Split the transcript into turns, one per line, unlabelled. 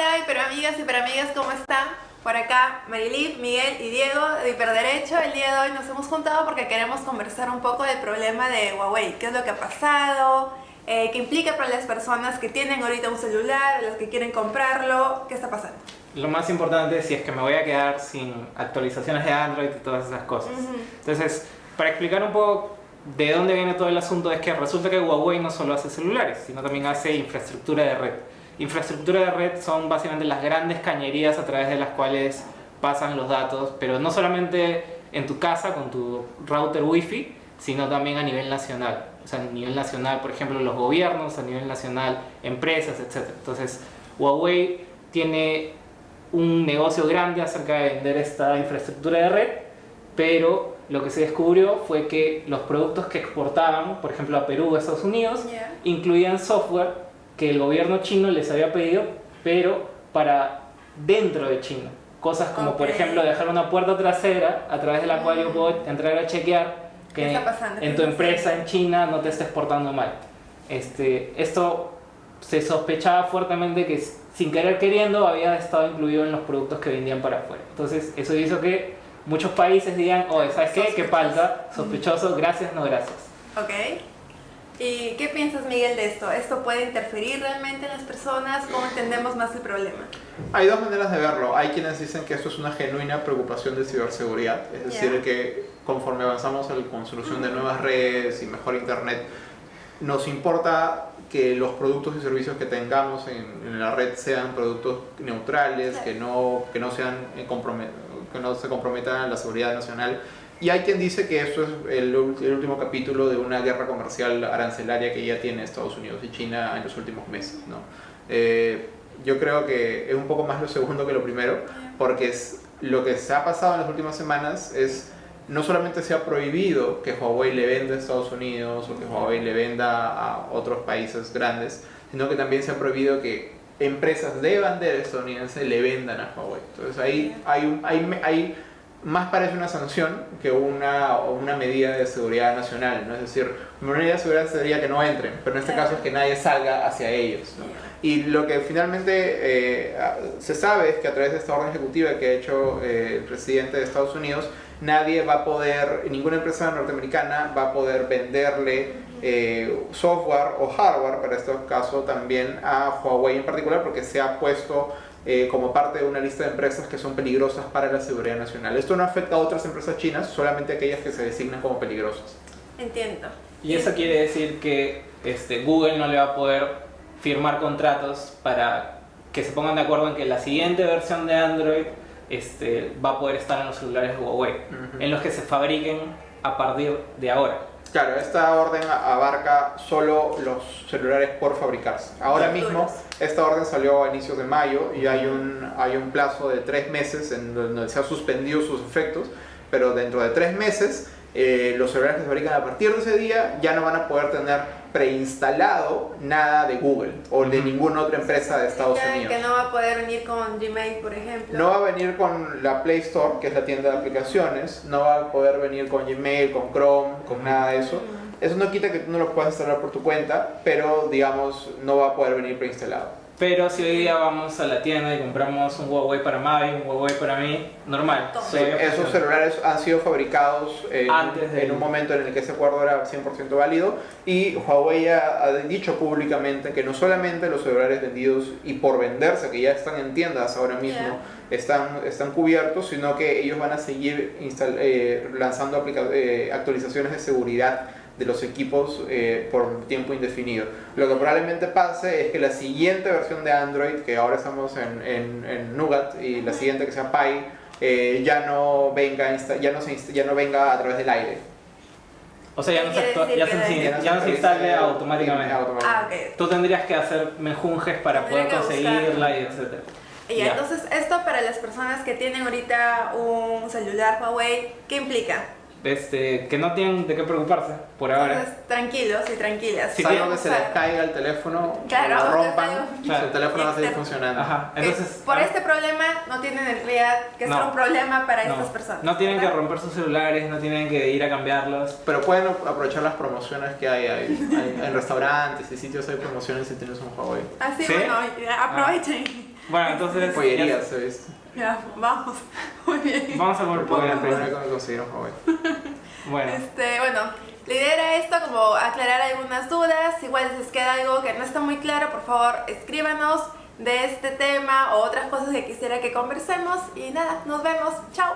Hola, hiperamigas, hiperamigas, ¿cómo están? Por acá, Marilip, Miguel y Diego de Hiperderecho. El día de hoy nos hemos juntado porque queremos conversar un poco del problema de Huawei. ¿Qué es lo que ha pasado? Eh, ¿Qué implica para las personas que tienen ahorita un celular, las que quieren comprarlo? ¿Qué está pasando?
Lo más importante si es que me voy a quedar sin actualizaciones de Android y todas esas cosas. Entonces, para explicar un poco de dónde viene todo el asunto, es que resulta que Huawei no solo hace celulares, sino también hace infraestructura de red. Infraestructura de red son básicamente las grandes cañerías a través de las cuales pasan los datos, pero no solamente en tu casa con tu router wifi, sino también a nivel nacional. O sea, a nivel nacional, por ejemplo, los gobiernos, a nivel nacional, empresas, etc. Entonces, Huawei tiene un negocio grande acerca de vender esta infraestructura de red, pero lo que se descubrió fue que los productos que exportaban, por ejemplo, a Perú o a Estados Unidos, incluían software que el gobierno chino les había pedido, pero para dentro de China. Cosas como, por ejemplo, dejar una puerta trasera a través de la cual yo mm. puedo entrar a chequear que en tu empresa en China no te estés portando mal. Este, esto se sospechaba fuertemente que sin querer queriendo había estado incluido en los productos que vendían para afuera. Entonces eso hizo que muchos países digan, oh, ¿sabes qué? ¿Qué falta? Sospechoso, gracias, no gracias.
Ok. ¿Y qué piensas, Miguel, de esto? ¿Esto puede interferir realmente en las personas? ¿Cómo entendemos más el problema?
Hay dos maneras de verlo. Hay quienes dicen que esto es una genuina preocupación de ciberseguridad, es decir, que conforme avanzamos en la construcción de nuevas redes y mejor internet, nos importa que los productos y servicios que tengamos en, la red sean productos neutrales, que, no, que, no sean que no se comprometan la seguridad nacional y hay quien dice que esto es el, último capítulo de una guerra comercial arancelaria que ya tiene Estados Unidos y China en los últimos meses. ¿no? Eh, yo creo que es un poco más lo segundo que lo primero, porque es, lo que se ha pasado en las últimas semanas es no solamente se ha prohibido que Huawei le venda a Estados Unidos o que Huawei le venda a otros países grandes, sino que también se ha prohibido que empresas de bandera estadounidense le vendan a Huawei. Entonces ahí hay, un, hay, hay más parece una sanción que una, una medida de seguridad nacional, ¿no? Es decir, una medida de seguridad sería que no entren, pero en este caso es que nadie salga hacia ellos, Y lo que finalmente eh, se sabe es que a través de esta orden ejecutiva que ha hecho eh, el presidente de Estados Unidos, nadie va a poder, ninguna empresa norteamericana va a poder venderle eh, software o hardware, para este caso también a Huawei en particular, porque se ha puesto eh, como parte de una lista de empresas que son peligrosas para la seguridad nacional. Esto no afecta a otras empresas chinas, solamente aquellas que se designan como peligrosas.
Entiendo.
Y eso quiere decir que este, Google no le va a poder firmar contratos para que se pongan de acuerdo en que la siguiente versión de Android este, va a poder estar en los celulares de Huawei, en los que se fabriquen a partir de ahora.
Claro, esta orden abarca solo los celulares por fabricarse. Ahora mismo, esta orden salió a inicios de mayo y hay un, hay un plazo de tres meses en donde se han suspendido sus efectos, pero dentro de tres meses eh, los celulares que se fabrican a partir de ese día ya no van a poder tener preinstalado nada de Google o de ninguna otra empresa de Estados Unidos.
Que no va a poder venir con Gmail, por ejemplo.
No va a venir con la Play Store, que es la tienda de aplicaciones, no va a poder venir con Gmail, con Chrome, con nada de eso. Eso no quita que tú no lo puedas instalar por tu cuenta, pero digamos no va a poder venir preinstalado.
Pero si hoy día vamos a la tienda y compramos un Huawei para Mavi, un Huawei para mí, normal.
esos celulares han sido fabricados Antes en un momento en el que ese acuerdo era 100% válido y Huawei ha, dicho públicamente que no solamente los celulares vendidos y por venderse, que ya están en tiendas ahora mismo, están, están cubiertos, sino que ellos van a seguir eh, lanzando eh, actualizaciones de seguridad de los equipos eh, por tiempo indefinido. Lo que probablemente pase es que la siguiente versión de Android, que ahora estamos en, en, Nougat, y la siguiente que sea Pi, eh, ya, no venga, ya, no se, ya no venga a través del aire.
O sea, ya no se, ya se, ya no se instale automáticamente.
Ah,
Tú tendrías que hacer menjunjes para poder conseguirla y etc.
Y entonces, esto para las personas que tienen ahorita un celular Huawei, ¿qué implica?
Este, que no tienen de qué preocuparse por ahora.
tranquilos y tranquilas.
Si Salvo que se les caiga el teléfono, claro, lo rompan, su teléfono va a seguir funcionando.
Ajá. Entonces, por este problema no tienen en realidad que ser un problema para estas personas.
No tienen que romper sus celulares, no tienen que ir a cambiarlos.
Pero pueden aprovechar las promociones que hay, hay, en restaurantes y sitios hay promociones si tienes un Huawei.
Así, ¿Sí? bueno, aprovechen.
Bueno, entonces.
Pollería, se visto.
Ya, vamos. Muy bien.
Vamos a por
Fue la
por
primera que me Huawei.
Bueno,
Este, bueno, la idea era esto, como aclarar algunas dudas. Igual si les queda algo que no está muy claro, por favor, escríbanos de este tema o otras cosas que quisiera que conversemos. Y nada, nos vemos. Chao.